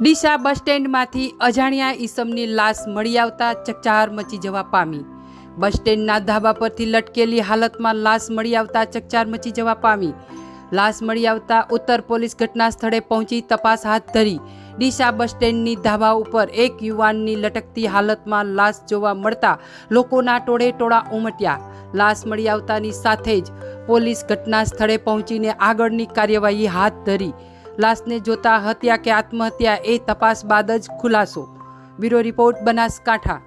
ડીસા બસ સ્ટેન્ડમાંથી અજાણ્યા ઈસમની લાશ મળી આવતા ચકચાર મચી જવા પામી. બસ સ્ટેન્ડના ધાબા પરથી લટકેલી હાલતમાં લાશ મળી આવતા ચકચાર મચી જવા પામી. લાશ મળી આવતા ઉત્તર પોલીસ ઘટના સ્થળે પહોંચી તપાસ હાથ ધરી. ડીસા બસ સ્ટેન્ડની ધાબા ઉપર એક યુવાનની લટકતી હાલતમાં લાશ જોવા મળતા લોકોના ટોળે ટોળા ઉમટ્યા. લાશ મળી આવતાની સાથે જ પોલીસ ઘટના સ્થળે પહોંચીને આગળની કાર્યવાહી હાથ ધરી. લાશને જોતા હત્યા કે આત્મહત્યા એ તપાસ બાદ જ ખુલાસો. Bureau report Banaskantha.